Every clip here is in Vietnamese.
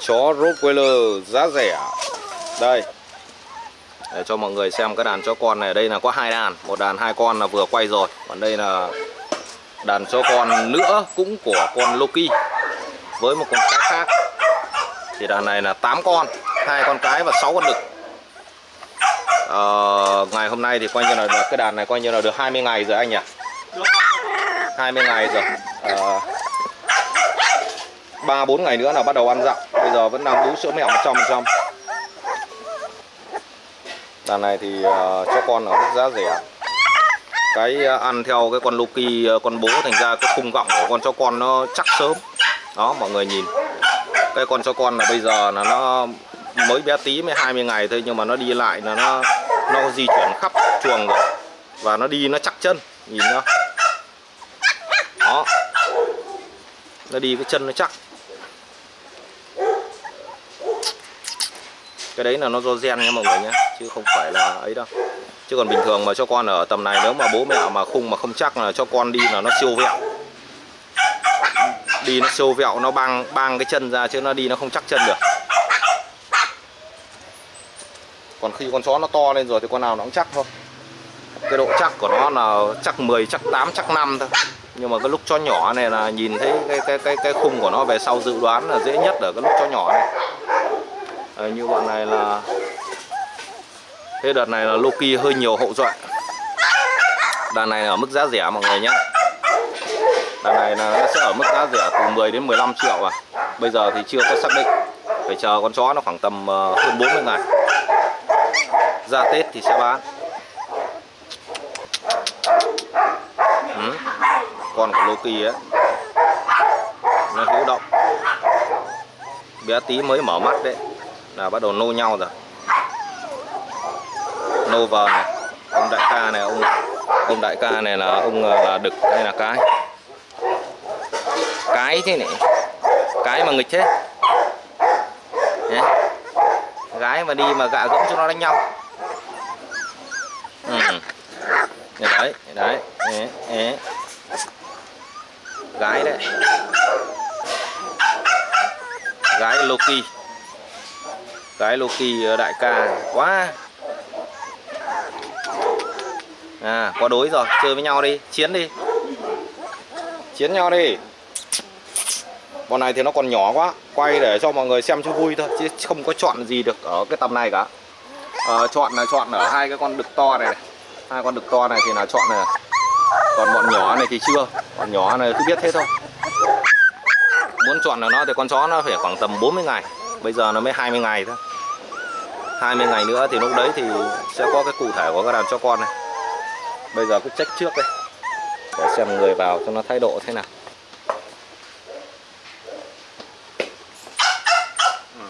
chó Rottweiler giá rẻ. Đây. Để cho mọi người xem cái đàn chó con này. Đây là có hai đàn. Một đàn hai con là vừa quay rồi. Còn đây là đàn chó con nữa cũng của con Loki. Với một con cái khác. Thì đàn này là 8 con. Hai con cái và 6 con đực. À, ngày hôm nay thì coi như là cái đàn này coi như là được 20 ngày rồi anh nhỉ? 20 ngày rồi. À, 3 4 ngày nữa là bắt đầu ăn dặm. Bây giờ vẫn đang bú sữa mẹ 100%. Đàn này thì ờ, cho con ở mức giá rẻ. Cái ờ, ăn theo cái con Loki ờ, con bố thành ra cái khung gọng của con cho con nó chắc sớm. Đó mọi người nhìn. Cái con cho con là bây giờ là nó mới bé tí mới 20 ngày thôi nhưng mà nó đi lại là nó nó di chuyển khắp chuồng rồi. Và nó đi nó chắc chân, nhìn nó. Đó. Nó đi cái chân nó chắc cái đấy là nó do gen nha mọi người nhé, chứ không phải là ấy đâu. Chứ còn bình thường mà cho con ở tầm này, nếu mà bố mẹ mà khung mà không chắc là cho con đi là nó siêu vẹo. Đi nó siêu vẹo, nó băng băng cái chân ra chứ nó đi nó không chắc chân được. Còn khi con chó nó to lên rồi thì con nào nó cũng chắc thôi. Cái độ chắc của nó là chắc 10 chắc 8 chắc 5 thôi. Nhưng mà cái lúc cho nhỏ này là nhìn thấy cái cái cái cái khung của nó về sau dự đoán là dễ nhất ở cái lúc cho nhỏ này à, như bọn này là thế đợt này là Loki hơi nhiều hậu duệ. Đàn này ở mức giá rẻ mọi người nhé đàn này là nó sẽ ở mức giá rẻ từ 10 đến 15 triệu à. Bây giờ thì chưa có xác định. Phải chờ con chó nó khoảng tầm ờ, hơn 40 ngày. Ra Tết thì sẽ bán. Ừ. con của Loki ấy. Nó hữu động. Bé tí mới mở mắt đấy là bắt đầu nô nhau rồi. Nô vào này. Ông đại ca này ông ông đại ca này là ông ờ, là đực hay là cái? Cái thế này. Cái mà nghịch chết Nhé. gái mà đi mà gạ gẫm cho nó đánh nhau. Ừ. đấy đấy. Ế, đấy. gái đấy. Gái Loki cái Loki ờ, đại ca à. quá. À quá đối rồi. Chơi với nhau đi. Chiến đi. Chiến nhau đi. Con này thì nó còn nhỏ quá. Quay để cho mọi người xem cho vui thôi chứ không có chọn gì được ở cái tầm này cả. À, chọn là chọn ở hai cái con đực to này, này. Hai con đực to này thì là chọn này còn bọn nhỏ này thì chưa. Còn nhỏ này cứ biết thế thôi. Muốn chọn là nó thì con chó nó phải khoảng tầm 40 ngày. Bây giờ nó mới 20 ngày thôi. 20 ngày nữa thì lúc đấy thì sẽ có cái cụ thể của các đàn cho con này. Bây giờ cứ check trước đây, để xem người vào cho nó thái độ thế nào. Ừ.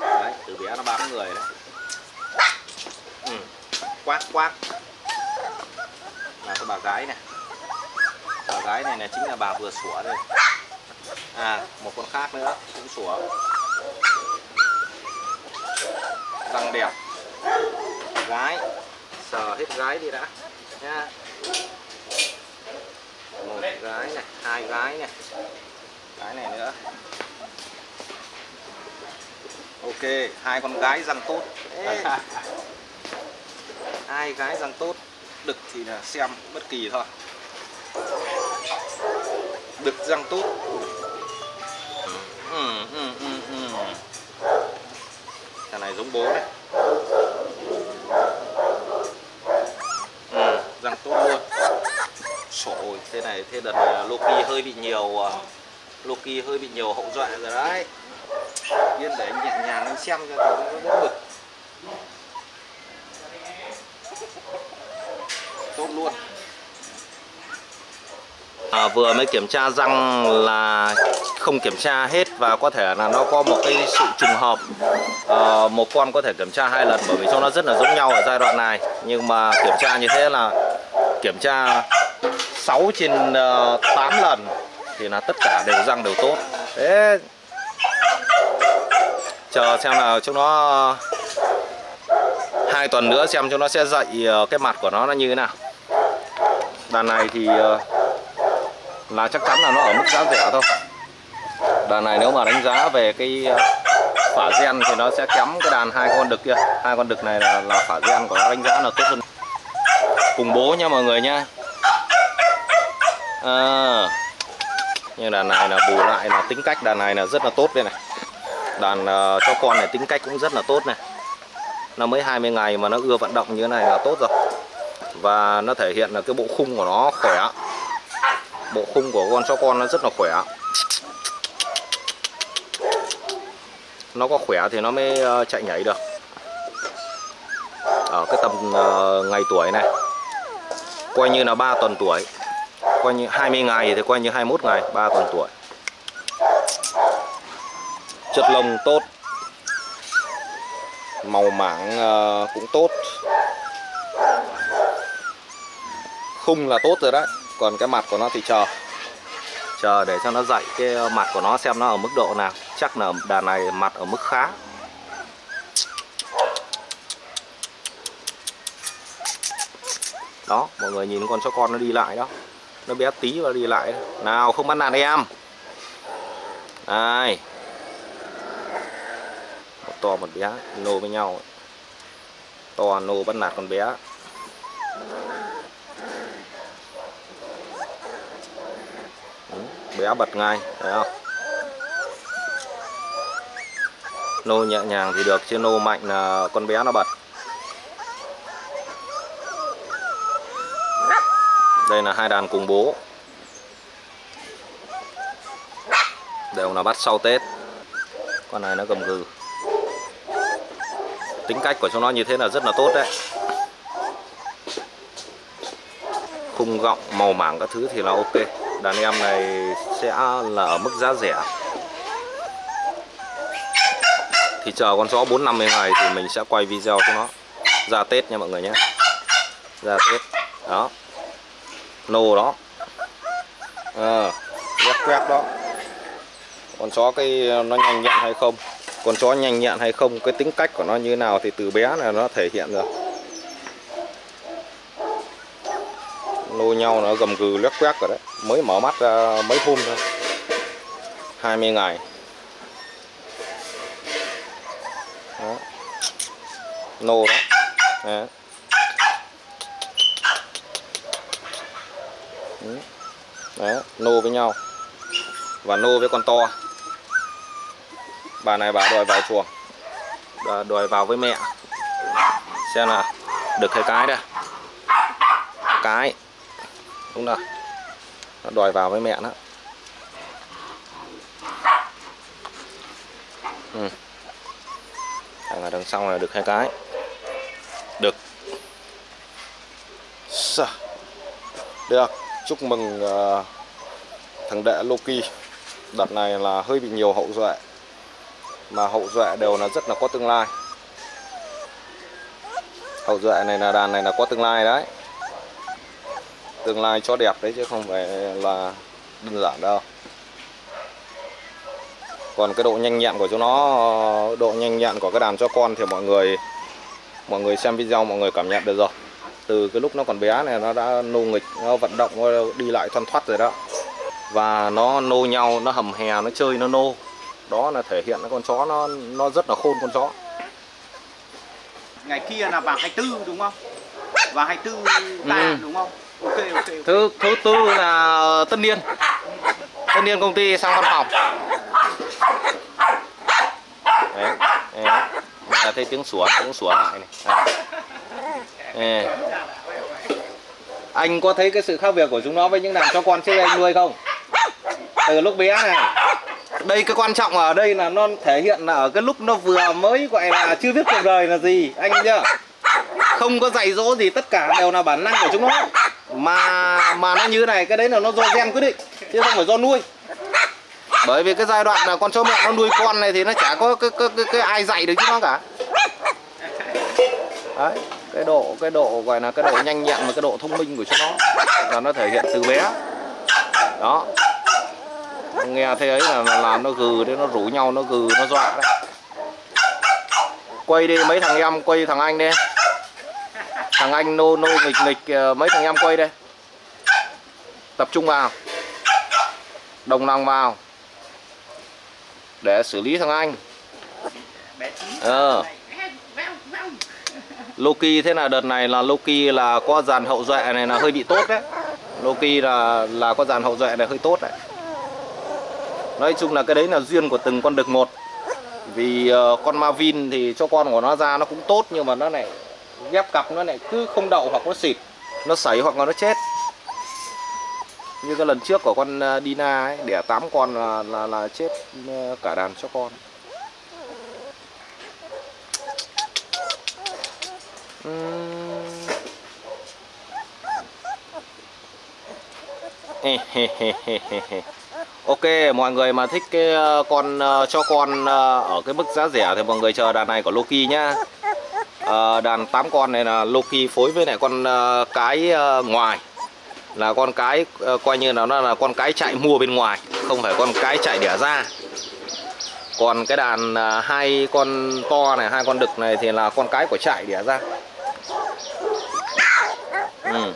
Đấy, từ bé nó bám người đấy. Ừ. quát quát. Là cái bà gái này. Bà gái này là chính là bà vừa sủa đây à một con khác nữa cũng sủa. Răng đẹp. Gái. Sờ hết gái đi đã. Nha. Một gái này hai gái này. Gái này nữa. Ok hai con gái răng tốt. Hai gái răng tốt. Đực thì là xem bất kỳ thôi. Đực răng tốt bố này. Ừ, răng tốt luôn. Trời thế này thế đợt này Loki hơi bị nhiều à, Loki hơi bị nhiều hậu dọa rồi đấy. Yên để anh nhẹ nhàng anh xem cho nó đỡ bực Tốt luôn à, vừa mới kiểm tra răng là không kiểm tra hết và có thể là nó có một cái sự trùng hợp. À, một con có thể kiểm tra hai lần bởi vì cho nó rất là giống nhau ở giai đoạn này. Nhưng mà kiểm tra như thế là kiểm tra 6 trên ờ, uh, 8 lần thì là tất cả đều răng đều tốt. Thế chờ xem là chúng nó hai tuần nữa xem chúng nó sẽ dậy ờ, cái mặt của nó là như thế nào. Đàn này thì uh, là chắc chắn là nó ở mức giá rẻ thôi. Đàn này nếu mà đánh giá về cái ờ, phả gen thì nó sẽ kém cái đàn hai con đực kia. Hai con đực này là, là phả gen của nó đánh giá là tốt hơn. Cùng bố nha mọi người nha. Ờ. À, nhưng đàn này là bù lại là tính cách đàn này là rất là tốt đây này. Đàn uh, cho con này tính cách cũng rất là tốt này. Nó mới 20 ngày mà nó ưa vận động như thế này là tốt rồi. Và nó thể hiện là cái bộ khung của nó khỏe bộ khung của con chó con nó rất là khỏe. Nó có khỏe thì nó mới ờ, chạy nhảy được. Ở cái tầm uh, ngày tuổi này coi như là 3 tuần tuổi. Coi như 20 ngày thì coi như 21 ngày 3 tuần tuổi. Chất lông tốt. Màu mảng uh, cũng tốt. Khung là tốt rồi đấy còn cái mặt của nó thì chờ. Chờ để cho nó dậy, cái mặt của nó xem nó ở mức độ nào. Chắc là đàn này mặt ở mức khá. Đó, mọi người nhìn con chó con nó đi lại đó. Nó bé tí và đi lại. Nào, không bắt nạt em. Đây một to một bé, nô với nhau. To, nô bắt nạt con bé. Bé bật ngay, thấy không? Nô nhẹ nhàng thì được, chứ nô mạnh là con bé nó bật. Đây là hai đàn cùng bố. Đều là bắt sau Tết. Con này nó cầm gừ. Tính cách của chúng nó như thế là rất là tốt đấy. Khung gọng, màu mảng các thứ thì là ok đàn em này sẽ là ở mức giá rẻ. Thì chờ con chó 4 50 ngày thì mình sẽ quay video cho nó. Ra Tết nha mọi người nhé. Ra Tết. Đó. Nô đó. Ờ, à, quét quét đó. Con chó cái nó nhanh nhẹn hay không? Con chó nhanh nhẹn hay không? Cái tính cách của nó như nào thì từ bé là nó thể hiện rồi. Nô nhau nó gầm gừ lét quét rồi đấy. Mới mở mắt ra mấy hôm thôi. 20 ngày. Đó. nô đó. Nè ừ. Đấy, nô với nhau. Và nô với con to. Bà này bà đòi vào chuồng. Bà đòi vào với mẹ. Xem là được hay cái đây? Cái đúng rồi. Nó đòi vào với mẹ nó. Ừ. đằng, đằng sau này được hai cái. Được. Được. Chúc mừng uh, thằng đệ Loki. Đợt này là hơi bị nhiều hậu duệ. Mà hậu duệ đều là rất là có tương lai. Hậu duệ này là đàn này là có tương lai đấy tương lai cho đẹp đấy chứ không phải là đơn giản đâu. Còn cái độ nhanh nhẹn của chúng nó độ nhanh nhẹn của cái đàn cho con thì mọi người mọi người xem video mọi người cảm nhận được rồi. Từ cái lúc nó còn bé này nó đã nô nghịch nó vận động nó đi lại thoăn thoắt rồi đó. Và nó nô nhau nó hầm hè nó chơi nó nô. Đó là thể hiện con chó nó nó rất là khôn con chó. Ngày kia là vào 24 đúng không? Vào 24 ta ừ. đúng không thứ thứ tư là ờ, tân niên. Tân niên công ty sang văn phòng. Đấy, đấy. Thấy tiếng sủa tiếng sủa lại này. À. anh có thấy cái sự khác biệt của chúng nó với những đàn cho con trước anh nuôi không? Từ lúc bé này. Đây cái quan trọng ở đây là nó thể hiện là ở cái lúc nó vừa mới gọi là chưa biết cuộc đời là gì anh chưa không có dạy dỗ gì tất cả đều là bản năng của chúng nó mà mà nó như này cái đấy là nó do gen quyết định chứ không phải do nuôi. Bởi vì cái giai đoạn là con chó mẹ nó nuôi con này thì nó chả có cái, cái, cái, cái ai dạy được chứ nó cả. Đấy cái độ cái độ gọi là cái độ nhanh nhẹn và cái độ thông minh của chúng nó là nó thể hiện từ bé. Đó. Nghe thấy ấy là làm nó gừ đấy nó rủ nhau nó gừ nó dọa đấy. Quay đi mấy thằng em quay thằng anh đi thằng anh nô nô nghịch nghịch ờ, mấy thằng em quay đây. Tập trung vào. Đồng lòng vào. Để xử lý thằng anh. Ờ. Loki thế là đợt này là Loki là có dàn hậu duệ này là hơi bị tốt đấy. Loki là là có dàn hậu duệ này hơi tốt đấy. Nói chung là cái đấy là duyên của từng con đực một. Vì uh, con Marvin thì cho con của nó ra nó cũng tốt Nhưng mà nó lại ghép cặp nó lại cứ không đậu hoặc nó xịt Nó sảy hoặc là nó chết. Như cái lần trước của con à, Dina ấy Đẻ 8 con là, là, là chết à, cả đàn cho con. Ok, mọi người mà thích cái à, con cho con ở cái mức giá rẻ thì mọi người chờ đàn này của Loki nhá. Ờ, đàn 8 con này là Loki phối với lại con ờ, cái ờ, ngoài là con cái ờ, coi như là nó là con cái chạy mua bên ngoài, không phải con cái chạy đẻ ra. Còn cái đàn ờ, hai con to này, hai con đực này thì là con cái của chạy đẻ ra. Ừ.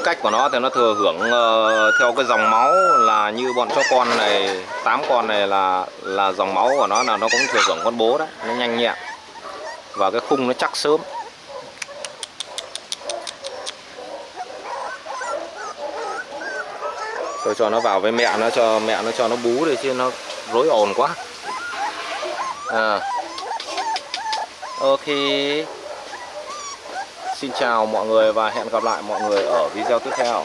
tính cách của nó thì nó thừa hưởng ờ, theo cái dòng máu là như bọn chó con này, tám con này là là dòng máu của nó là nó cũng thừa hưởng con bố đấy, nó nhanh nhẹn. Và cái khung nó chắc sớm. Tôi cho nó vào với mẹ, nó cho mẹ nó cho nó bú đi chứ nó rối ồn quá. À. ok. Xin chào mọi người và hẹn gặp lại mọi người ở video tiếp theo.